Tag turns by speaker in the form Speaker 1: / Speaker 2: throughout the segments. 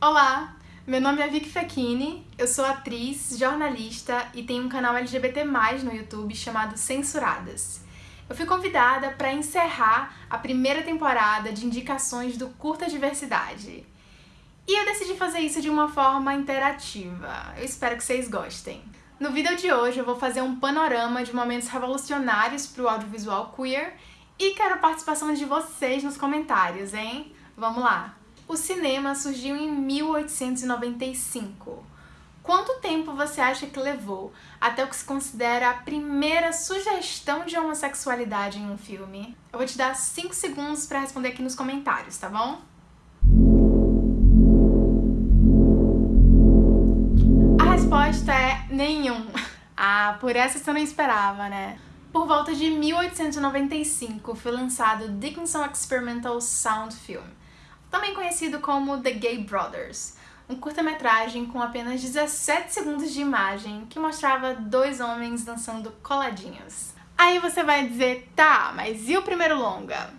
Speaker 1: Olá, meu nome é Vicky Fechini, eu sou atriz, jornalista e tenho um canal LGBT+, no YouTube chamado Censuradas. Eu fui convidada para encerrar a primeira temporada de indicações do Curta Diversidade. E eu decidi fazer isso de uma forma interativa. Eu espero que vocês gostem. No vídeo de hoje eu vou fazer um panorama de momentos revolucionários para o audiovisual queer e quero a participação de vocês nos comentários, hein? Vamos lá! O cinema surgiu em 1895. Quanto tempo você acha que levou até o que se considera a primeira sugestão de homossexualidade em um filme? Eu vou te dar 5 segundos para responder aqui nos comentários, tá bom? Por essa você não esperava, né? Por volta de 1895 foi lançado Dickinson Experimental Sound Film, também conhecido como The Gay Brothers, um curta-metragem com apenas 17 segundos de imagem que mostrava dois homens dançando coladinhos. Aí você vai dizer, tá, mas e o primeiro longa?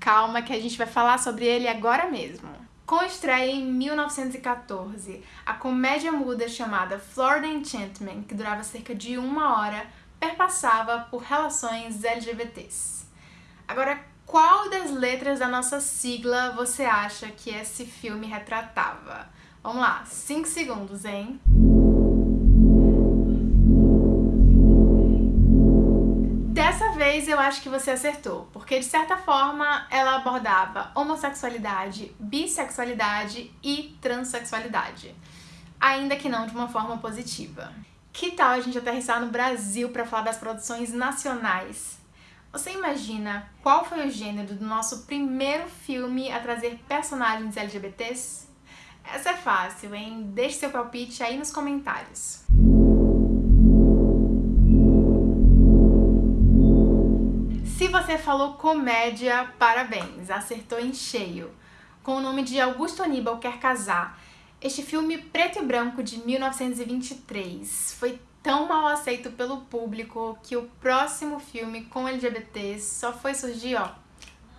Speaker 1: Calma que a gente vai falar sobre ele agora mesmo. Com estreia em 1914, a comédia muda chamada Florida Enchantment, que durava cerca de uma hora, perpassava por relações LGBTs. Agora, qual das letras da nossa sigla você acha que esse filme retratava? Vamos lá, 5 segundos, hein? Dessa vez eu acho que você acertou, porque de certa forma ela abordava homossexualidade, bissexualidade e transexualidade, ainda que não de uma forma positiva. Que tal a gente aterrissar no Brasil para falar das produções nacionais você imagina qual foi o gênero do nosso primeiro filme a trazer personagens LGBTs? Essa é fácil, hein? Deixe seu palpite aí nos comentários. Se você falou comédia, parabéns, acertou em cheio. Com o nome de Augusto Aníbal Quer Casar, este filme preto e branco de 1923 foi tão mal aceito pelo público que o próximo filme com LGBTs só foi surgir, ó,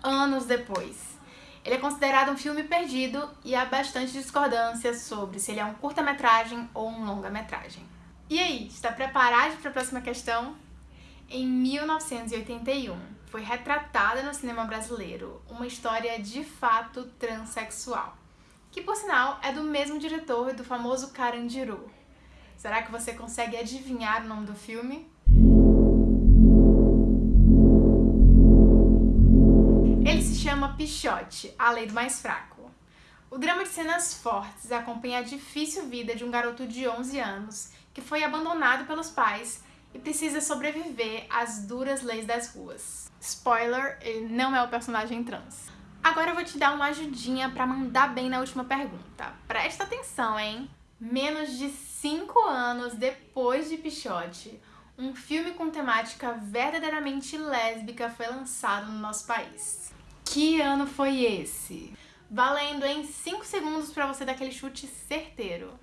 Speaker 1: anos depois. Ele é considerado um filme perdido e há bastante discordância sobre se ele é um curta-metragem ou um longa-metragem. E aí, está preparado para a próxima questão? Em 1981, foi retratada no cinema brasileiro uma história de fato transexual, que por sinal é do mesmo diretor do famoso Carandiru, Será que você consegue adivinhar o nome do filme? Ele se chama Pichote, a lei do mais fraco. O drama de cenas fortes acompanha a difícil vida de um garoto de 11 anos que foi abandonado pelos pais e precisa sobreviver às duras leis das ruas. Spoiler, ele não é o personagem trans. Agora eu vou te dar uma ajudinha pra mandar bem na última pergunta. Presta atenção, hein? Menos de 5 anos depois de Pichote, um filme com temática verdadeiramente lésbica foi lançado no nosso país. Que ano foi esse? Valendo em 5 segundos para você dar aquele chute certeiro.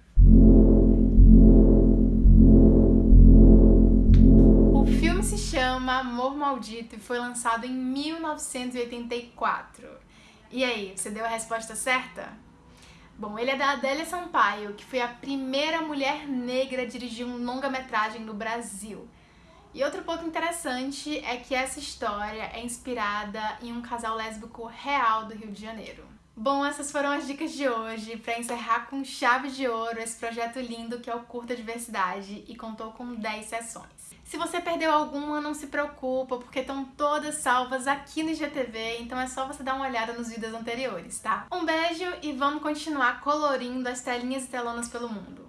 Speaker 1: Maldito e foi lançado em 1984. E aí, você deu a resposta certa? Bom, ele é da Adélia Sampaio, que foi a primeira mulher negra a dirigir um longa-metragem no Brasil. E outro ponto interessante é que essa história é inspirada em um casal lésbico real do Rio de Janeiro. Bom, essas foram as dicas de hoje para encerrar com chave de ouro esse projeto lindo que é o Curta Diversidade e contou com 10 sessões. Se você perdeu alguma, não se preocupa, porque estão todas salvas aqui no IGTV, então é só você dar uma olhada nos vídeos anteriores, tá? Um beijo e vamos continuar colorindo as telinhas e telonas pelo mundo.